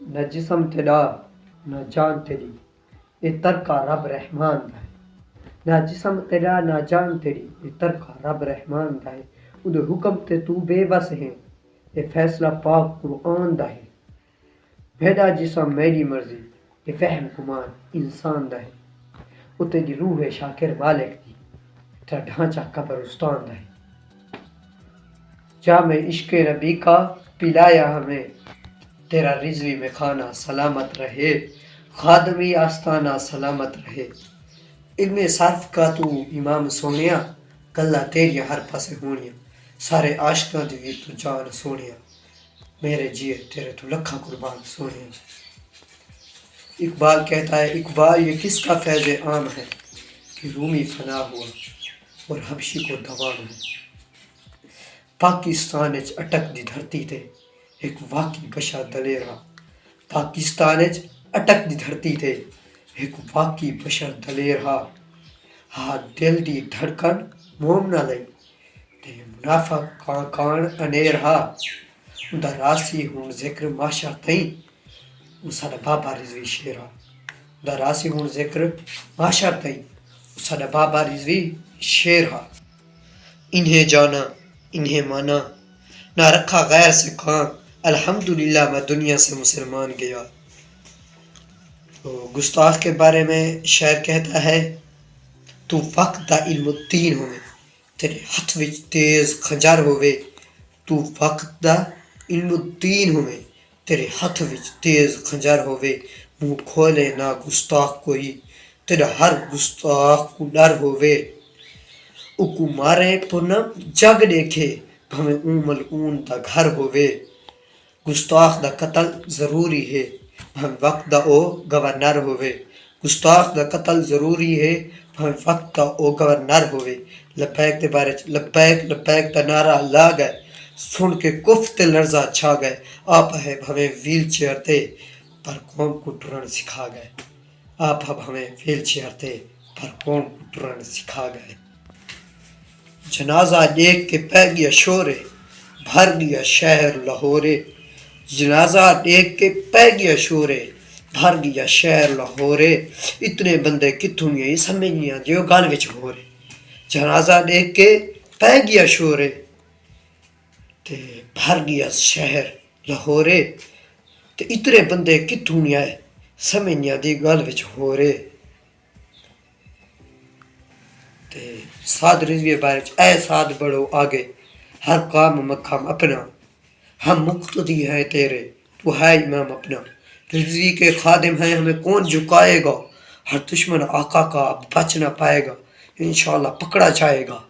نہ جسم تیرا نہ جان تیری یہ ترکا رب رحمان دا ہے نہ جسم تیرا نہ جان تیری یہ ترکا رب رحمان دا ہے وہ حکم تے تو بے بس ہے یہ فیصلہ پاک قرآن دا ہے میرا جسم میری مرضی یہ فہم گمان انسان دا ہے وہ تیری روح ہے شاکر مالک دی۔ تیرا ڈھانچہ قبرستان دا ہے جام عشق نبی کا پلایا ہمیں۔ تیرا رضوی میں کھانا سلامت رہے، خادمی آستانہ سلامت رہے۔ علم صرف کا تو امام سونیا گلا تیریا ہر پاسے ہونیا۔ سارے عاشقاں دی بھی تو جان سونیا۔ میرے جیے، تیرے تو لکھا قربان سونیا۔ اقبال کہتا ہے، اقبال، یہ کس کا فیض عام ہے کہ رومی فنا ہوا اور حبشی کو دوان ہوا پاکستان اٹک دی دھرتی تے ایک واقعی بشا دلیرا پاکستان اٹک دی دھرتی تے ایک واقعی بشر دلیر ہا ہا دل دی دھڑکن موم نہ لئی تے منافع کان کان انیر ہا دا راسی ہون ذکر ماشا تئیں وہ ساڈا بابا رضوی شیرا دا راسی ہون ذکر ماشا تئیں وہ ساڈا بابا رضوی شیر ہا انہیں جانا، انہیں مانا، نہ رکھا غیر سے کام الحمدللہ، میں دنیا سے مسلمان گیا۔ تو گستاخ کے بارے میں شعر کہتا ہے، تو وقت دا علم الدین ہوئے، تیرے ہاتھ وچ تیز خنجر ہوئے۔ تو وقت دا علم الدین ہوئے، تیرے ہاتھ وچ تیز خنجر ہوئے۔ منہ کھولے نہ گستاخ کوئی، تیرا ہر گستاخ کو ڈر ہوئے۔ اکو مارے پونم جگ دیکھے بھویں اون ملعون دا گھر ہوئے۔ گستاخ دا قتل ضروری ہے۔ بھویں وقت دا او گورنر ہوئے۔ گستاخ دا قتل ضروری ہے۔ بھویں وقت دا او گورنر ہوئے۔ لبیک دے بارے چ لبیک لبیک دا نعرہ لا گئے۔ سن کے کف تے لرزا چھا گئے۔ آپ ہے بھویں ویل چیئر تے پر قوم کو ٹرن سکھا گئے۔ آپ ہمیں ویل چیئر تے پر قوم کو ٹرن سکھا گئے۔ جنازہ دیکھ کے پہ گیا شورے، بھر گیا شہر لاہورے۔ جنازہ دیکھ کے پہ گیا شورے، بھر گیا شہر لاہورے۔ اتنے بندے کتوں گئے سمجھ نہیں آتی گل وچ ہو رہے۔ جنازہ دیکھ کے پہ گیا شورے تے بھر گیا شہر لاہورے۔ تے اتنے بندے کتوں نہیں آئے سمجھ نہیں آتی، گل وچ ہو رہے۔ تے ساد رضوی بارے اے ساد بڑو آگے، ہر کام مقام اپنا۔ ہم مقتدی ہیں تیرے، تو ہے امام اپنا۔ رضوی کے خادم ہیں، ہمیں کون جھکائے گا؟ ہر دشمن آقا کا بچ نہ پائے گا، انشاءاللہ پکڑا جائے گا۔